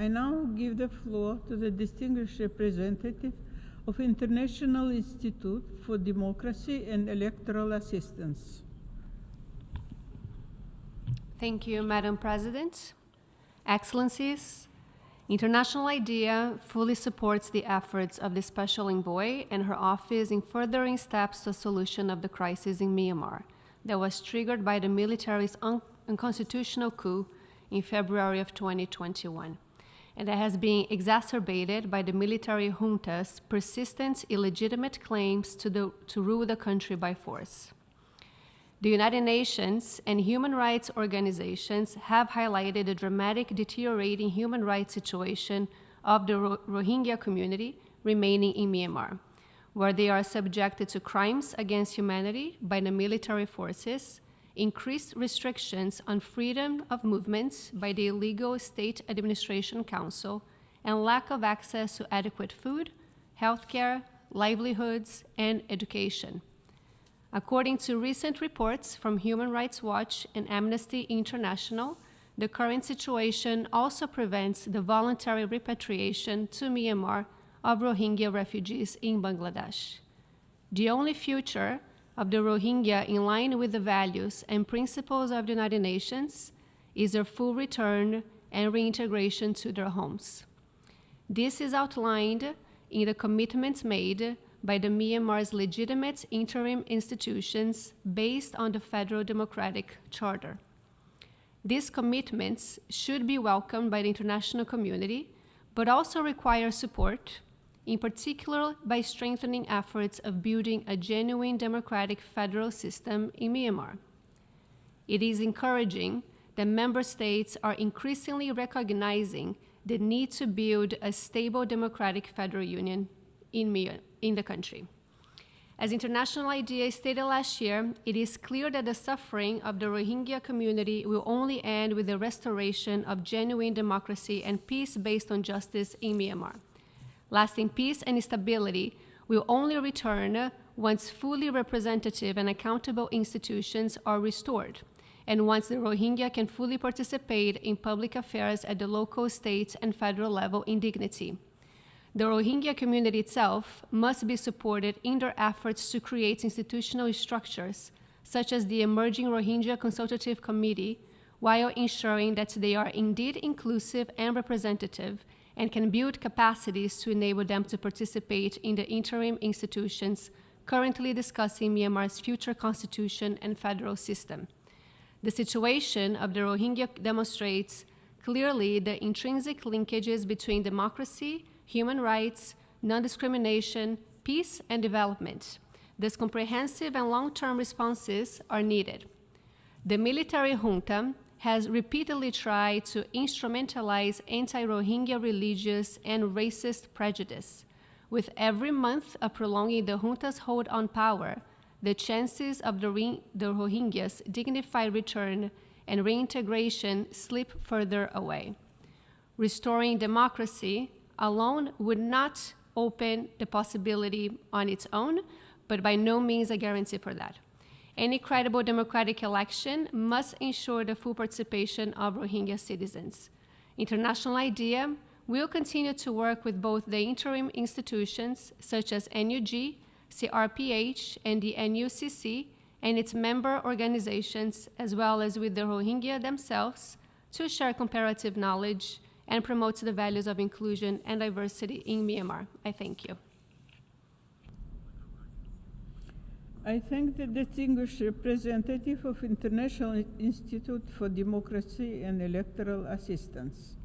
I now give the floor to the distinguished representative of International Institute for Democracy and Electoral Assistance. Thank you, Madam President. Excellencies, International IDEA fully supports the efforts of the Special Envoy and her office in furthering steps to a solution of the crisis in Myanmar that was triggered by the military's un unconstitutional coup in February of 2021 and that has been exacerbated by the military junta's persistent illegitimate claims to, the, to rule the country by force. The United Nations and human rights organizations have highlighted the dramatic deteriorating human rights situation of the Rohingya community remaining in Myanmar, where they are subjected to crimes against humanity by the military forces, increased restrictions on freedom of movement by the illegal State Administration Council, and lack of access to adequate food, healthcare, livelihoods, and education. According to recent reports from Human Rights Watch and Amnesty International, the current situation also prevents the voluntary repatriation to Myanmar of Rohingya refugees in Bangladesh. The only future of the Rohingya in line with the values and principles of the United Nations is their full return and reintegration to their homes. This is outlined in the commitments made by the Myanmar's legitimate interim institutions based on the Federal Democratic Charter. These commitments should be welcomed by the international community, but also require support in particular by strengthening efforts of building a genuine democratic federal system in Myanmar. It is encouraging that member states are increasingly recognizing the need to build a stable democratic federal union in, in the country. As International IDEA stated last year, it is clear that the suffering of the Rohingya community will only end with the restoration of genuine democracy and peace based on justice in Myanmar. Lasting peace and stability will only return once fully representative and accountable institutions are restored, and once the Rohingya can fully participate in public affairs at the local, state, and federal level in dignity. The Rohingya community itself must be supported in their efforts to create institutional structures, such as the emerging Rohingya Consultative Committee, while ensuring that they are indeed inclusive and representative and can build capacities to enable them to participate in the interim institutions currently discussing Myanmar's future constitution and federal system. The situation of the Rohingya demonstrates clearly the intrinsic linkages between democracy, human rights, non-discrimination, peace, and development. These comprehensive and long-term responses are needed. The military junta has repeatedly tried to instrumentalize anti-Rohingya religious and racist prejudice. With every month of prolonging the junta's hold on power, the chances of the, the Rohingyas' dignified return and reintegration slip further away. Restoring democracy alone would not open the possibility on its own, but by no means a guarantee for that. Any credible democratic election must ensure the full participation of Rohingya citizens. International IDEA will continue to work with both the interim institutions, such as NUG, CRPH, and the NUCC, and its member organizations, as well as with the Rohingya themselves, to share comparative knowledge and promote the values of inclusion and diversity in Myanmar. I thank you. I thank the distinguished representative of International Institute for Democracy and Electoral Assistance.